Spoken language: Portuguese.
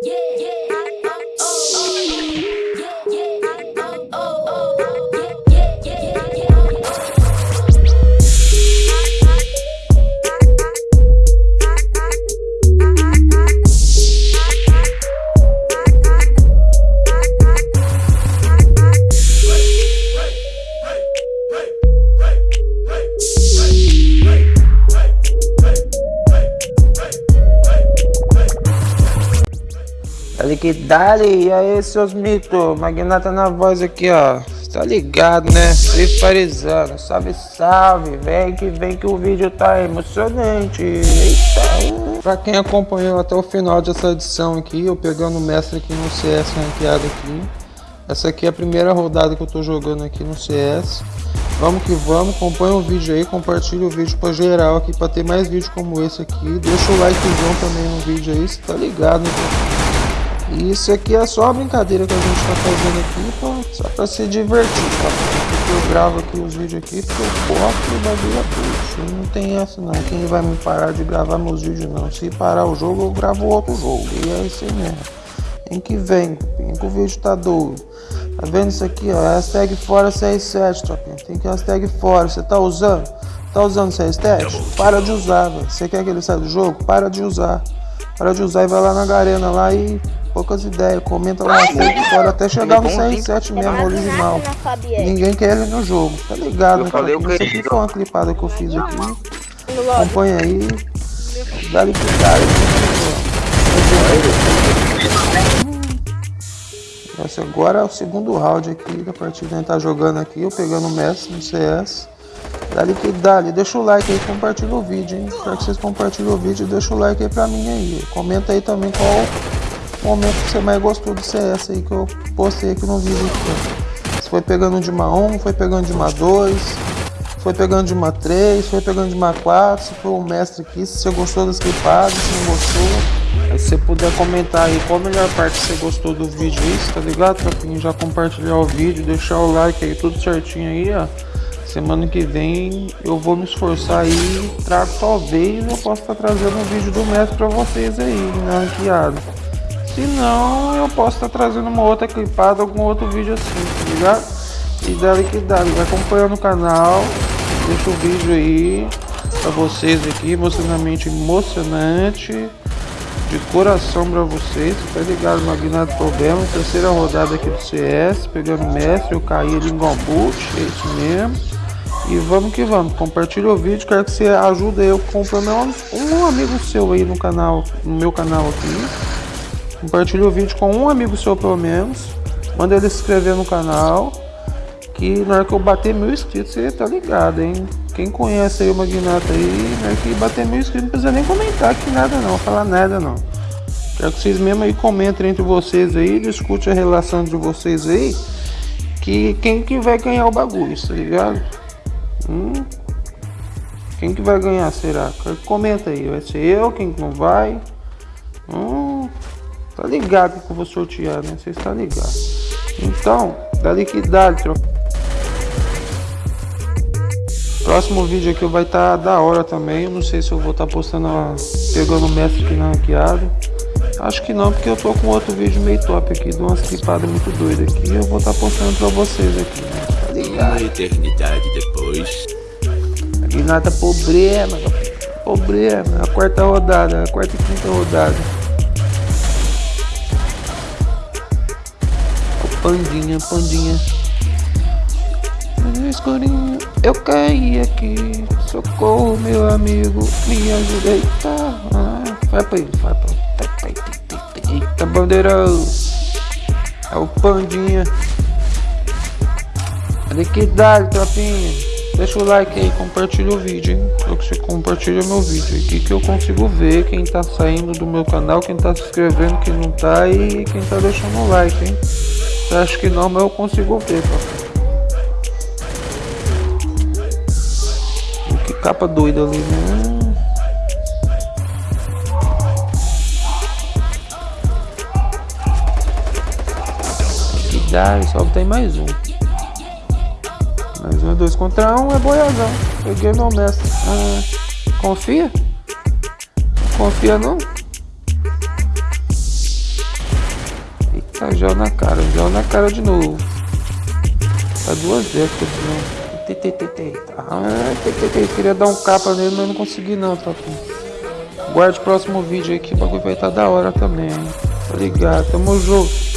Dali que dali, e aí seus mitos, magnata na voz aqui ó, tá ligado né, Frifarizando, salve salve, vem que vem que o vídeo tá emocionante, eita. Pra quem acompanhou até o final dessa edição aqui, eu pegando o mestre aqui no CS ranqueado aqui. Essa aqui é a primeira rodada que eu tô jogando aqui no CS Vamos que vamos, acompanha o vídeo aí, compartilha o vídeo pra geral aqui, pra ter mais vídeos como esse aqui. Deixa o likezão também no vídeo aí, você tá ligado né e isso aqui é só a brincadeira que a gente tá fazendo aqui, pô, só pra se divertir, tá? Porque eu gravo aqui os vídeos aqui porque eu posto o bagulho é. Não tem essa não, quem vai me parar de gravar meus vídeos não. Se parar o jogo, eu gravo outro jogo. E é isso mesmo. Em que vem, em que o vídeo tá doido. Tá vendo isso aqui, ó? Hashtag fora 67, tropinha. Tem que hashtag fora. Você tá usando? Tá usando essa hashtag? Para de usar, velho. Você quer que ele saia do jogo? Para de usar. Para de usar e vai lá na garena lá e poucas ideias. Comenta lá na fora até chegar no CR7 mesmo, original. Ninguém quer ele no jogo, tá ligado? Né, cara? Isso aqui foi uma clipada que eu fiz aqui. Acompanha aí. Dá-lhe pro cara. Esse agora é o segundo round aqui da partida. A gente tá jogando aqui, eu pegando o Messi no CS. Dali que dali, deixa o like aí, compartilha o vídeo, hein? Quero que vocês compartilhem o vídeo, deixa o like aí pra mim aí. Comenta aí também qual momento que você mais gostou do CS aí que eu postei aqui no vídeo aqui. Se foi pegando de uma 1, foi pegando de uma 2, foi pegando de uma 3, foi pegando de uma 4, se foi o mestre aqui, se você gostou das clipadas, se não gostou. Aí se você puder comentar aí qual a melhor parte que você gostou do vídeo aí, tá ligado? Pra já compartilhar o vídeo, deixar o like aí, tudo certinho aí, ó. Semana que vem eu vou me esforçar aí, trago talvez eu possa estar trazendo um vídeo do mestre pra vocês aí, na ranqueada. Se não, eu posso estar trazendo uma outra clipada, algum outro vídeo assim, tá ligado? E dali que dali, vai acompanhando o canal, deixa o vídeo aí pra vocês aqui, emocionalmente emocionante, de coração pra vocês, tá ligado? Magnado Problema, terceira rodada aqui do CS, pegando mestre, eu caí ali em Gomboot, é isso mesmo. E vamos que vamos, compartilha o vídeo, quero que você ajude eu comprando um amigo seu aí no canal, no meu canal aqui Compartilhe o vídeo com um amigo seu pelo menos. Manda ele se inscrever no canal. Que na hora que eu bater mil inscritos, você tá ligado, hein? Quem conhece aí o Magnata aí, na hora que bater mil inscritos, não precisa nem comentar aqui nada não, falar nada não. Quero que vocês mesmo aí comentem entre vocês aí, discute a relação de vocês aí. Que quem que vai ganhar o bagulho, tá ligado? Hum? Quem que vai ganhar, será? Comenta aí, vai ser eu, quem que não vai? Hum? Tá ligado que eu vou sortear, né? Vocês estão ligados. Então, dali que dá, Próximo vídeo aqui vai estar tá da hora também. Eu não sei se eu vou estar tá postando, a... pegando o mestre aqui na ranqueada. Acho que não, porque eu tô com outro vídeo meio top aqui, de umas clipadas muito doidas aqui. Eu vou estar tá postando pra vocês aqui, né? Tá ligado? Uma eternidade depois. Aqui nada problema, problema. A quarta rodada, a quarta e quinta rodada. Pandinha, pandinha. Escurinho, eu caí aqui. Socorro, meu amigo, me ajuda. Eita, ah, vai pra aí, vai pra aí. Eita, bandeirão. É o pandinha. Olha que tropinha. Deixa o like aí, compartilha o vídeo, hein? Só que você compartilha meu vídeo aqui que eu consigo ver quem tá saindo do meu canal, quem tá se inscrevendo, quem não tá e quem tá deixando o like, hein? Acho que não, mas eu consigo ver, papai. Que capa doida ali, né? Dá, só tem mais um. Mais um, dois contra um é boiazão. Peguei meu mestre. Ah, confia? Confia não? Tá gel na cara, gel na cara de novo. Tá duas décadas, né? Queria dar um capa nele, mas não consegui não, tropinha. Guarde o próximo vídeo aí que o bagulho vai estar tá da hora também. Tá ligado? Tamo junto.